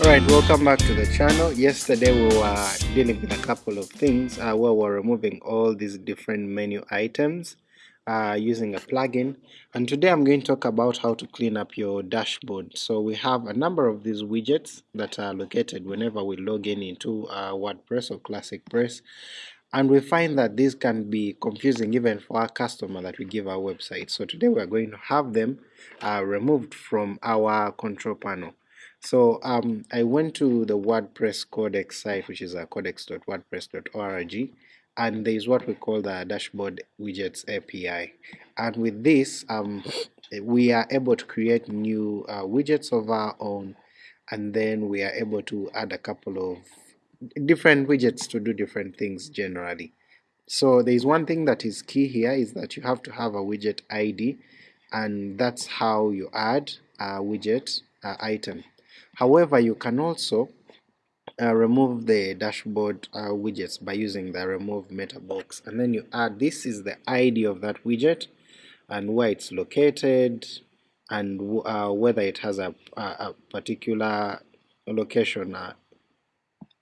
Alright, welcome back to the channel. Yesterday we were dealing with a couple of things uh, where we're removing all these different menu items uh, using a plugin and today I'm going to talk about how to clean up your dashboard. So we have a number of these widgets that are located whenever we log in into uh, WordPress or Classic Press and we find that these can be confusing even for our customer that we give our website. So today we are going to have them uh, removed from our control panel. So um, I went to the WordPress codex site, which is codex.wordpress.org, and there is what we call the dashboard widgets API. And with this, um, we are able to create new uh, widgets of our own, and then we are able to add a couple of different widgets to do different things generally. So there is one thing that is key here is that you have to have a widget ID, and that's how you add a widget uh, item. However, you can also uh, remove the dashboard uh, widgets by using the remove meta box. And then you add this is the ID of that widget and where it's located and uh, whether it has a, a, a particular location uh,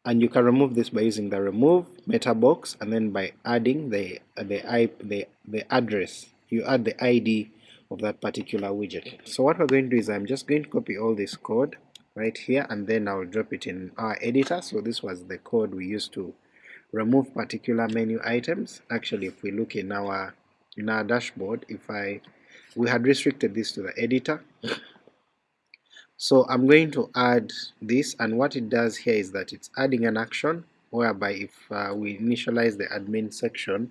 and you can remove this by using the remove meta box and then by adding the the, the, the address. You add the ID of that particular widget. So what we're going to do is I'm just going to copy all this code right here and then I'll drop it in our editor. So this was the code we used to remove particular menu items. Actually if we look in our in our dashboard if I we had restricted this to the editor. So I'm going to add this and what it does here is that it's adding an action whereby if uh, we initialize the admin section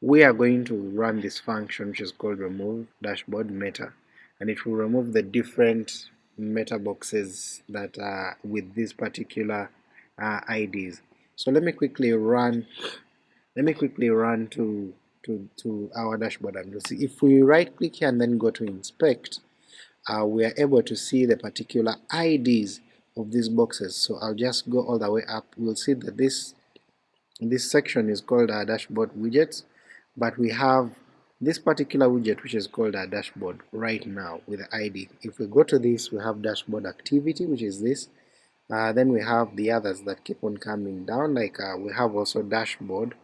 we are going to run this function which is called remove dashboard meta and it will remove the different meta boxes that are with these particular uh, IDs. So let me quickly run let me quickly run to to, to our dashboard and you'll see. If we right click here and then go to inspect uh, we are able to see the particular IDs of these boxes. So I'll just go all the way up. We'll see that this this section is called our dashboard widgets but we have this particular widget which is called a dashboard right now with the ID. If we go to this we have dashboard activity which is this. Uh, then we have the others that keep on coming down like uh, we have also dashboard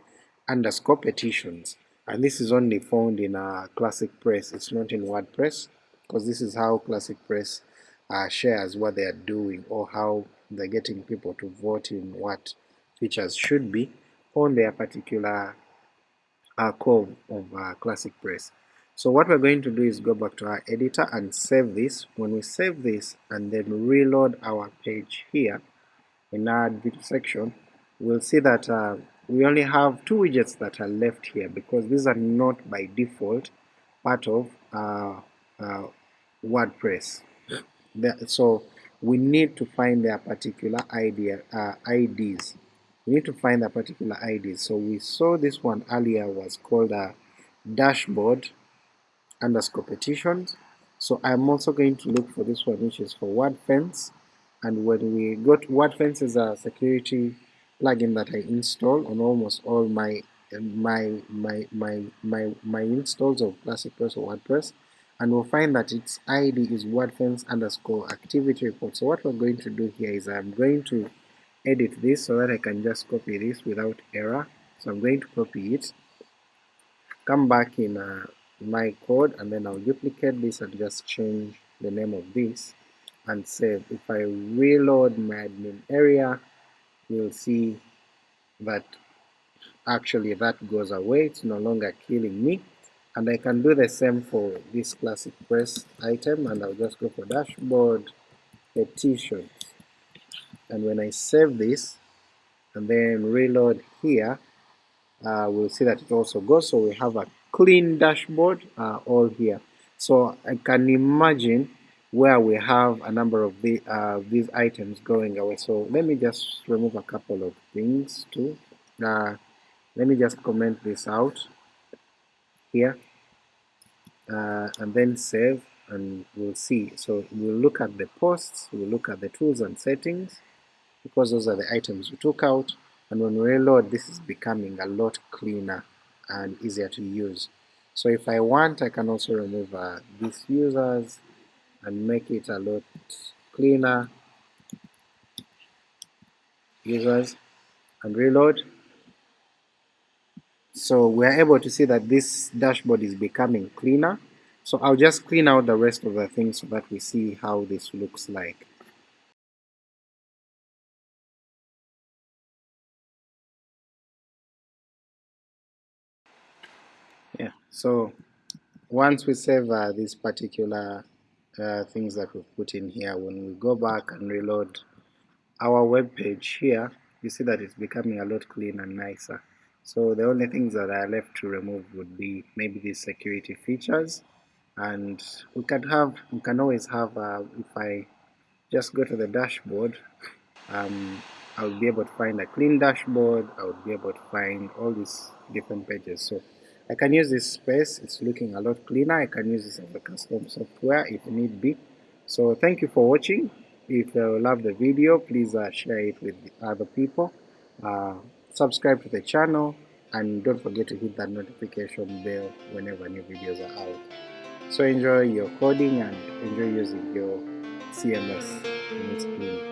underscore petitions. And this is only found in uh, Classic Press. It's not in WordPress because this is how Classic Press uh, shares what they are doing or how they're getting people to vote in what features should be on their particular uh, core of uh, Classic Press. So what we're going to do is go back to our editor and save this. When we save this and then reload our page here in our admin section, we'll see that uh, we only have two widgets that are left here because these are not by default part of uh, uh, WordPress. so we need to find their particular idea, uh, IDs we need to find a particular ID. So we saw this one earlier was called a dashboard underscore petitions. So I'm also going to look for this one which is for WordFence and when we go to WordFence is a security plugin that I install on almost all my my my my my my installs of Classic Press or WordPress and we'll find that its ID is WordFence underscore activity report. So what we're going to do here is I'm going to edit this so that I can just copy this without error. So I'm going to copy it, come back in uh, my code and then I'll duplicate this and just change the name of this and save. If I reload my admin area, you'll see that actually that goes away, it's no longer killing me. And I can do the same for this classic press item and I'll just go for dashboard petition and when I save this and then reload here uh, we'll see that it also goes. So we have a clean dashboard uh, all here. So I can imagine where we have a number of the, uh, these items going away. So let me just remove a couple of things too. Uh, let me just comment this out here. Uh, and then save and we'll see. So we'll look at the posts we'll look at the tools and settings because those are the items we took out and when we reload this is becoming a lot cleaner and easier to use. So if I want I can also remove uh, these users and make it a lot cleaner users and reload. So we're able to see that this dashboard is becoming cleaner. So I'll just clean out the rest of the things so that we see how this looks like. Yeah, so once we save uh, these particular uh, things that we've put in here, when we go back and reload our web page here, you see that it's becoming a lot cleaner and nicer. So the only things that are left to remove would be maybe these security features, and we can have we can always have uh, if I just go to the dashboard, um, I will be able to find a clean dashboard. I would be able to find all these different pages. So I can use this space. It's looking a lot cleaner. I can use this as a custom software if need be. So thank you for watching. If you love the video, please uh, share it with other people. Uh, subscribe to the channel and don't forget to hit that notification bell whenever new videos are out. So enjoy your coding and enjoy using your CMS in its.